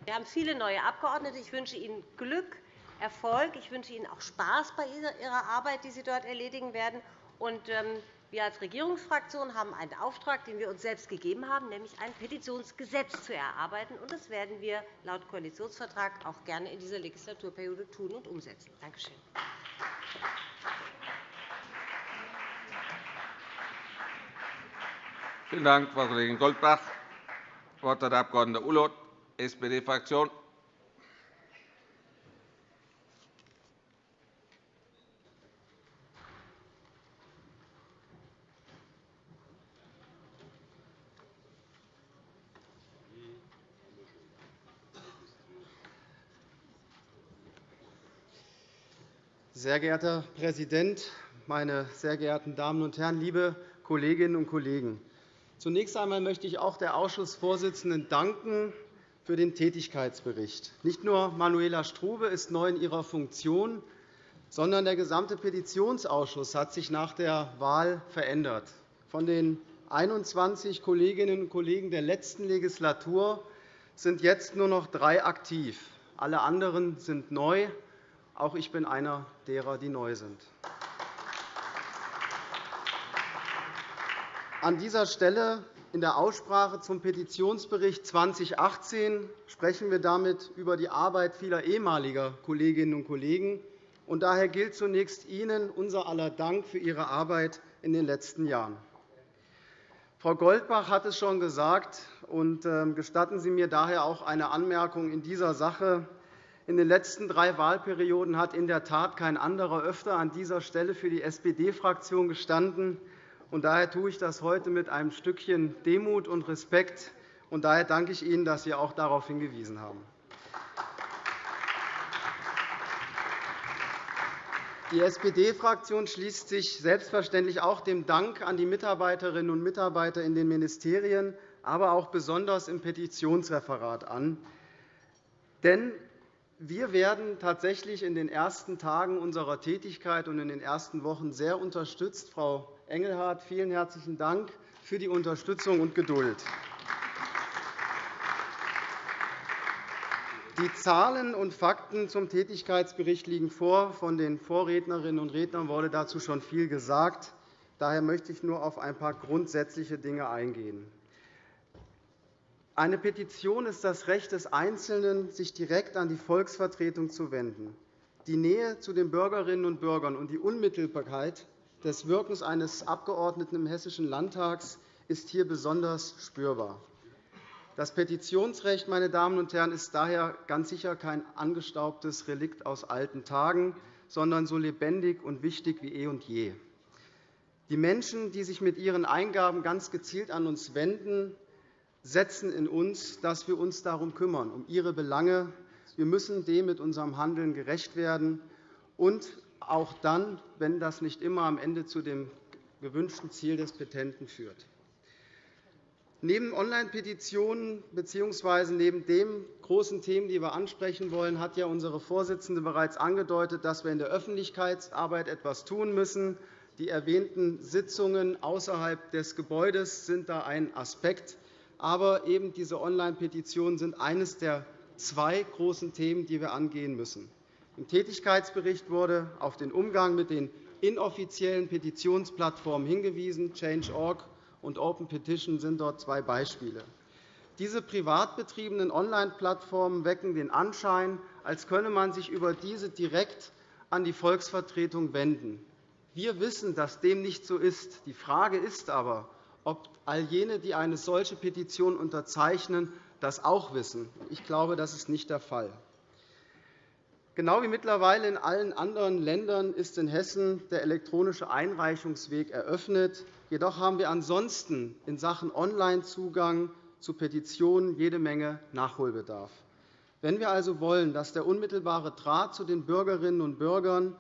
Wir haben viele neue Abgeordnete. Ich wünsche Ihnen Glück, Erfolg. Ich wünsche Ihnen auch Spaß bei Ihrer Arbeit, die Sie dort erledigen werden. Ähm, wir als Regierungsfraktion haben einen Auftrag, den wir uns selbst gegeben haben, nämlich ein Petitionsgesetz zu erarbeiten. Das werden wir laut Koalitionsvertrag auch gerne in dieser Legislaturperiode tun und umsetzen. Danke schön. Vielen Dank, Frau Kollegin Goldbach. Das Wort hat der Abg. Ulloth, SPD-Fraktion. Sehr geehrter Herr Präsident, meine sehr geehrten Damen und Herren, liebe Kolleginnen und Kollegen! Zunächst einmal möchte ich auch der Ausschussvorsitzenden danken für den Tätigkeitsbericht. Nicht nur Manuela Strube ist neu in ihrer Funktion, sondern der gesamte Petitionsausschuss hat sich nach der Wahl verändert. Von den 21 Kolleginnen und Kollegen der letzten Legislatur sind jetzt nur noch drei aktiv. Alle anderen sind neu. Auch ich bin einer derer, die neu sind. An dieser Stelle in der Aussprache zum Petitionsbericht 2018 sprechen wir damit über die Arbeit vieler ehemaliger Kolleginnen und Kollegen. Und daher gilt zunächst Ihnen unser aller Dank für Ihre Arbeit in den letzten Jahren. Frau Goldbach hat es schon gesagt, und ähm, gestatten Sie mir daher auch eine Anmerkung in dieser Sache. In den letzten drei Wahlperioden hat in der Tat kein anderer öfter an dieser Stelle für die SPD-Fraktion gestanden. Daher tue ich das heute mit einem Stückchen Demut und Respekt. Und daher danke ich Ihnen, dass Sie auch darauf hingewiesen haben. Die SPD-Fraktion schließt sich selbstverständlich auch dem Dank an die Mitarbeiterinnen und Mitarbeiter in den Ministerien, aber auch besonders im Petitionsreferat an. Denn wir werden tatsächlich in den ersten Tagen unserer Tätigkeit und in den ersten Wochen sehr unterstützt. Frau Engelhardt, vielen herzlichen Dank für die Unterstützung und Geduld. Die Zahlen und Fakten zum Tätigkeitsbericht liegen vor. Von den Vorrednerinnen und Rednern wurde dazu schon viel gesagt. Daher möchte ich nur auf ein paar grundsätzliche Dinge eingehen. Eine Petition ist das Recht des Einzelnen, sich direkt an die Volksvertretung zu wenden. Die Nähe zu den Bürgerinnen und Bürgern und die Unmittelbarkeit des Wirkens eines Abgeordneten im Hessischen Landtags ist hier besonders spürbar. Das Petitionsrecht meine Damen und Herren, ist daher ganz sicher kein angestaubtes Relikt aus alten Tagen, sondern so lebendig und wichtig wie eh und je. Die Menschen, die sich mit ihren Eingaben ganz gezielt an uns wenden, setzen in uns, dass wir uns darum kümmern, um ihre Belange. Wir müssen dem mit unserem Handeln gerecht werden, und auch dann, wenn das nicht immer am Ende zu dem gewünschten Ziel des Petenten führt. Neben Online-Petitionen bzw. neben den großen Themen, die wir ansprechen wollen, hat ja unsere Vorsitzende bereits angedeutet, dass wir in der Öffentlichkeitsarbeit etwas tun müssen. Die erwähnten Sitzungen außerhalb des Gebäudes sind da ein Aspekt. Aber eben diese Online-Petitionen sind eines der zwei großen Themen, die wir angehen müssen. Im Tätigkeitsbericht wurde auf den Umgang mit den inoffiziellen Petitionsplattformen hingewiesen. Change.org und Open Petition sind dort zwei Beispiele. Diese privat betriebenen Online-Plattformen wecken den Anschein, als könne man sich über diese direkt an die Volksvertretung wenden. Wir wissen, dass dem nicht so ist. Die Frage ist aber, ob all jene, die eine solche Petition unterzeichnen, das auch wissen. Ich glaube, das ist nicht der Fall. Genau wie mittlerweile in allen anderen Ländern ist in Hessen der elektronische Einreichungsweg eröffnet. Jedoch haben wir ansonsten in Sachen Onlinezugang zu Petitionen jede Menge Nachholbedarf. Wenn wir also wollen, dass der unmittelbare Draht zu den Bürgerinnen und Bürgern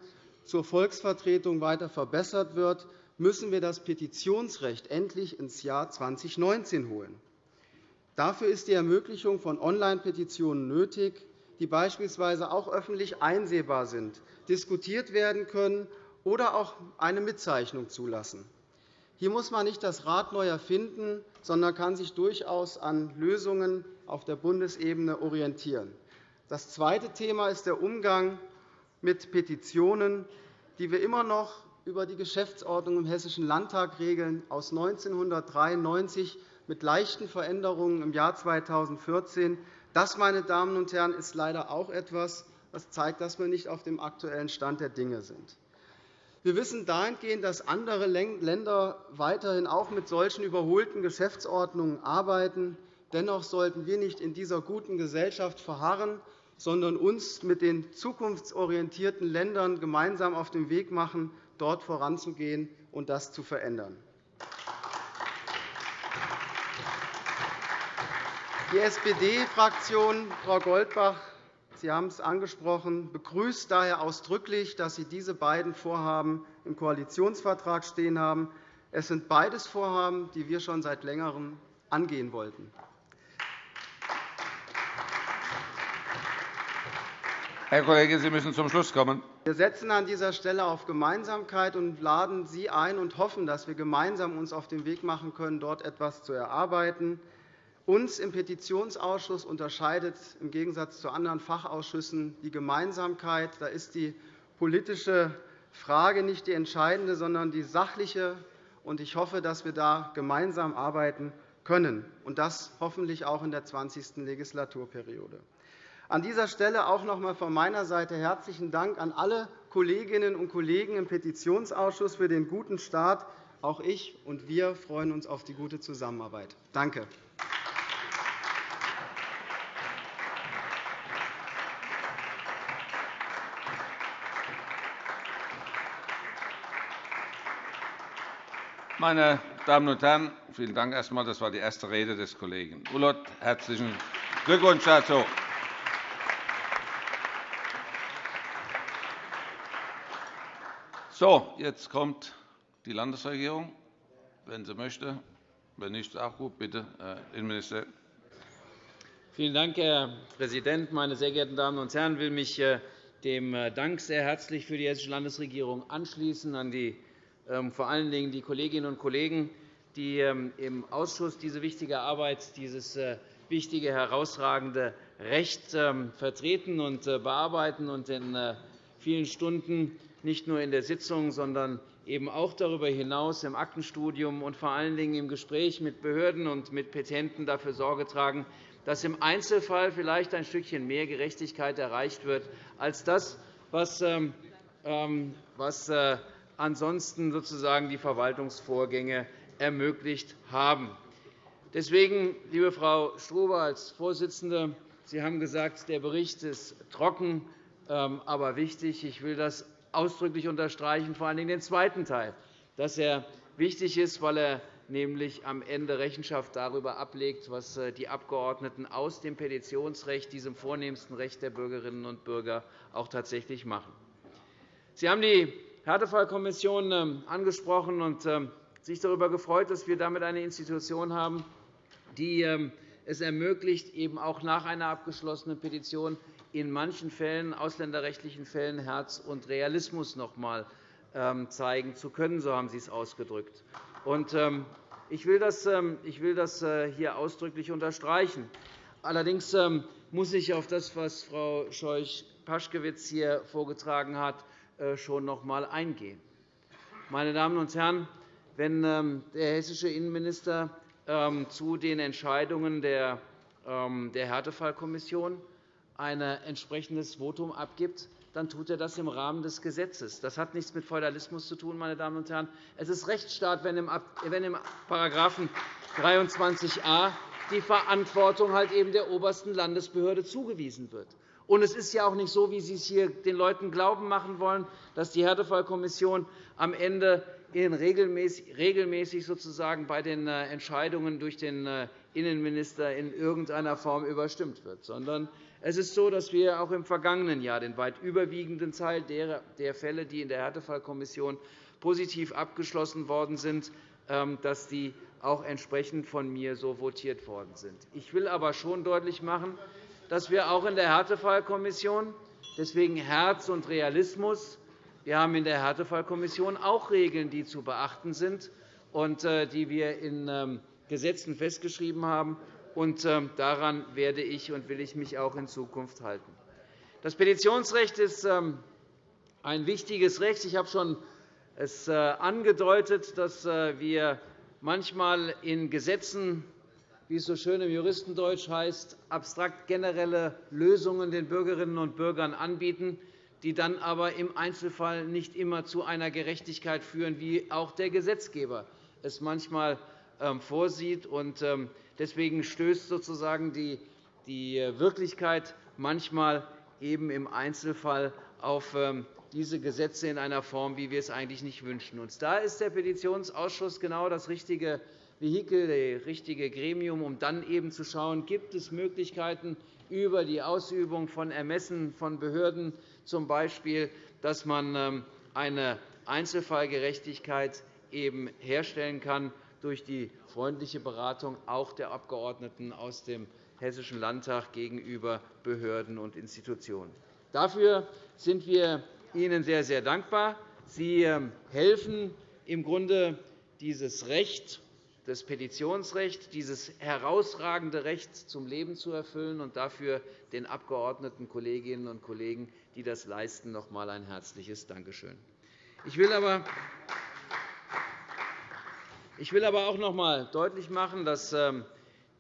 zur Volksvertretung weiter verbessert wird, müssen wir das Petitionsrecht endlich ins Jahr 2019 holen. Dafür ist die Ermöglichung von Online-Petitionen nötig, die beispielsweise auch öffentlich einsehbar sind, diskutiert werden können oder auch eine Mitzeichnung zulassen. Hier muss man nicht das Rad neu erfinden, sondern kann sich durchaus an Lösungen auf der Bundesebene orientieren. Das zweite Thema ist der Umgang mit Petitionen, die wir immer noch über die Geschäftsordnung im Hessischen Landtag regeln, aus 1993 mit leichten Veränderungen im Jahr 2014. Das, meine Damen und Herren, ist leider auch etwas, das zeigt, dass wir nicht auf dem aktuellen Stand der Dinge sind. Wir wissen dahingehend, dass andere Länder weiterhin auch mit solchen überholten Geschäftsordnungen arbeiten. Dennoch sollten wir nicht in dieser guten Gesellschaft verharren, sondern uns mit den zukunftsorientierten Ländern gemeinsam auf den Weg machen, dort voranzugehen und das zu verändern. Die SPD-Fraktion, Frau Goldbach, Sie haben es angesprochen, begrüßt daher ausdrücklich, dass Sie diese beiden Vorhaben im Koalitionsvertrag stehen haben. Es sind beides Vorhaben, die wir schon seit Längerem angehen wollten. Herr Kollege, Sie müssen zum Schluss kommen. Wir setzen an dieser Stelle auf Gemeinsamkeit und laden Sie ein und hoffen, dass wir uns gemeinsam auf den Weg machen können, dort etwas zu erarbeiten. Uns im Petitionsausschuss unterscheidet im Gegensatz zu anderen Fachausschüssen die Gemeinsamkeit. Da ist die politische Frage nicht die entscheidende, sondern die sachliche Ich hoffe, dass wir da gemeinsam arbeiten können, und das hoffentlich auch in der 20. Legislaturperiode. An dieser Stelle auch noch einmal von meiner Seite herzlichen Dank an alle Kolleginnen und Kollegen im Petitionsausschuss für den guten Start. Auch ich und wir freuen uns auf die gute Zusammenarbeit. Danke. Meine Damen und Herren, vielen Dank erst einmal. Das war die erste Rede des Kollegen Ulloth. Herzlichen Glückwunsch dazu. So, jetzt kommt die Landesregierung, wenn sie möchte. Wenn nicht, auch gut. Bitte, Herr Innenminister. Vielen Dank, Herr Präsident. Meine sehr geehrten Damen und Herren! Ich will mich äh, dem äh, Dank sehr herzlich für die Hessische Landesregierung anschließen, an die vor allen Dingen die Kolleginnen und Kollegen, die ähm, im Ausschuss diese wichtige Arbeit, dieses äh, wichtige, herausragende Recht ähm, vertreten und äh, bearbeiten und in äh, vielen Stunden nicht nur in der Sitzung, sondern eben auch darüber hinaus im Aktenstudium und vor allen Dingen im Gespräch mit Behörden und mit Petenten dafür Sorge tragen, dass im Einzelfall vielleicht ein Stückchen mehr Gerechtigkeit erreicht wird als das, was ansonsten sozusagen die Verwaltungsvorgänge ermöglicht haben. Deswegen, liebe Frau Struve als Vorsitzende, Sie haben gesagt, der Bericht ist trocken, ähm, aber wichtig. Ich will das ausdrücklich unterstreichen, vor allem den zweiten Teil, dass er wichtig ist, weil er nämlich am Ende Rechenschaft darüber ablegt, was äh, die Abgeordneten aus dem Petitionsrecht, diesem vornehmsten Recht der Bürgerinnen und Bürger, auch tatsächlich machen. Sie haben die Härtefallkommission ähm, angesprochen und ähm, sich darüber gefreut, dass wir damit eine Institution haben, die ähm, es ermöglicht, eben auch nach einer abgeschlossenen Petition in manchen Fällen, ausländerrechtlichen Fällen, Herz und Realismus noch einmal zeigen zu können. So haben Sie es ausgedrückt. Ich will das äh, hier ausdrücklich unterstreichen. Allerdings muss ich auf das, was Frau Scheuch-Paschkewitz hier vorgetragen hat, schon noch einmal eingehen. Meine Damen und Herren, wenn ähm, der hessische Innenminister ähm, zu den Entscheidungen der ähm, Härtefallkommission ein entsprechendes Votum abgibt, dann tut er das im Rahmen des Gesetzes. Das hat nichts mit Feudalismus zu tun. Meine Damen und Herren. Es ist Rechtsstaat, wenn im § 23a die Verantwortung halt eben der obersten Landesbehörde zugewiesen wird. Und es ist ja auch nicht so, wie Sie es hier den Leuten glauben machen wollen, dass die Härtefallkommission am Ende regelmäßig sozusagen bei den äh, Entscheidungen durch den äh, Innenminister in irgendeiner Form überstimmt wird, sondern es ist so, dass wir auch im vergangenen Jahr den weit überwiegenden Teil der Fälle, die in der Härtefallkommission positiv abgeschlossen worden sind, ähm, dass die auch entsprechend von mir so votiert worden sind. Ich will aber schon deutlich machen, dass wir auch in der Härtefallkommission deswegen Herz und Realismus wir haben in der Härtefallkommission auch Regeln, die zu beachten sind und äh, die wir in ähm, Gesetzen festgeschrieben haben. Ähm, daran werde ich und will ich mich auch in Zukunft halten. Das Petitionsrecht ist ähm, ein wichtiges Recht. Ich habe schon es äh, angedeutet, dass äh, wir manchmal in Gesetzen wie es so schön im Juristendeutsch heißt, abstrakt generelle Lösungen den Bürgerinnen und Bürgern anbieten, die dann aber im Einzelfall nicht immer zu einer Gerechtigkeit führen, wie auch der Gesetzgeber es manchmal ähm, vorsieht. Ähm, deswegen stößt sozusagen die Wirklichkeit manchmal eben im Einzelfall auf ähm, diese Gesetze in einer Form, wie wir es eigentlich nicht wünschen. Da ist der Petitionsausschuss genau das richtige Vehikel, das richtige Gremium, um dann eben zu schauen, gibt es Möglichkeiten über die Ausübung von Ermessen von Behörden, z. B., dass man ähm, eine Einzelfallgerechtigkeit eben herstellen kann durch die freundliche Beratung auch der Abgeordneten aus dem Hessischen Landtag gegenüber Behörden und Institutionen. Dafür sind wir Ihnen sehr, sehr dankbar. Sie ähm, helfen im Grunde dieses Recht das Petitionsrecht, dieses herausragende Recht zum Leben zu erfüllen und dafür den Abgeordneten Kolleginnen und Kollegen, die das leisten, noch einmal ein herzliches Dankeschön. Ich will aber auch noch einmal deutlich machen, dass ähm,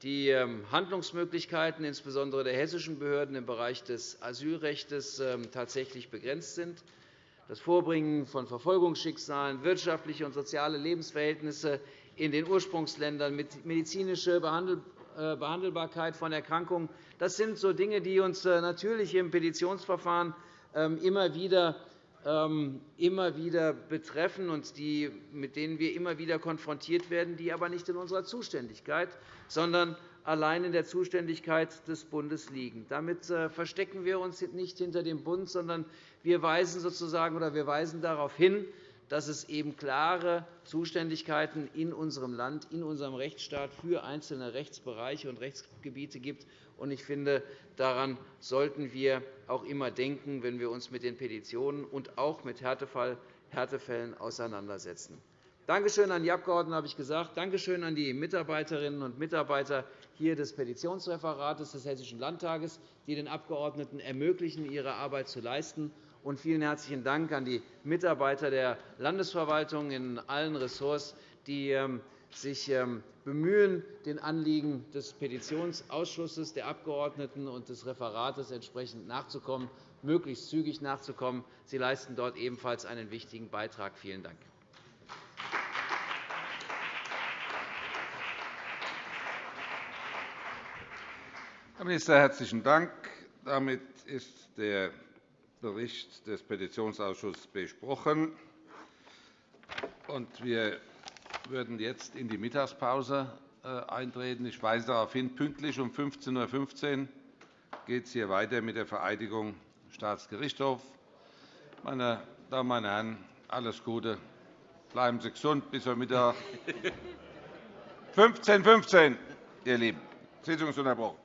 die ähm, Handlungsmöglichkeiten insbesondere der hessischen Behörden im Bereich des Asylrechts ähm, tatsächlich begrenzt sind. Das Vorbringen von Verfolgungsschicksalen, wirtschaftliche und soziale Lebensverhältnisse in den Ursprungsländern, medizinische äh, Behandelbarkeit von Erkrankungen, das sind so Dinge, die uns äh, natürlich im Petitionsverfahren immer wieder immer wieder betreffen und die, mit denen wir immer wieder konfrontiert werden, die aber nicht in unserer Zuständigkeit, sondern allein in der Zuständigkeit des Bundes liegen. Damit äh, verstecken wir uns nicht hinter dem Bund, sondern wir weisen, sozusagen, oder wir weisen darauf hin, dass es eben klare Zuständigkeiten in unserem Land, in unserem Rechtsstaat für einzelne Rechtsbereiche und Rechtsgebiete gibt. Ich finde, daran sollten wir auch immer denken, wenn wir uns mit den Petitionen und auch mit Härtefällen auseinandersetzen. Dankeschön an die Abgeordneten, habe ich gesagt. Dankeschön an die Mitarbeiterinnen und Mitarbeiter hier des Petitionsreferats des Hessischen Landtages, die den Abgeordneten ermöglichen, ihre Arbeit zu leisten. Und vielen herzlichen Dank an die Mitarbeiter der Landesverwaltung in allen Ressorts, die ähm, sich ähm, bemühen, den Anliegen des Petitionsausschusses, der Abgeordneten und des Referates entsprechend nachzukommen, möglichst zügig nachzukommen. Sie leisten dort ebenfalls einen wichtigen Beitrag. Vielen Dank. Herr Minister, herzlichen Dank. Damit ist der Bericht des Petitionsausschusses besprochen. Wir würden jetzt in die Mittagspause äh, eintreten. Ich weise darauf hin, pünktlich um 15.15 Uhr geht es hier weiter mit der Vereidigung Staatsgerichtshof. Meine Damen, meine Herren, alles Gute. Bleiben Sie gesund bis heute Mittag. 15.15 Uhr, ihr Lieben. Die Sitzung ist unterbrochen.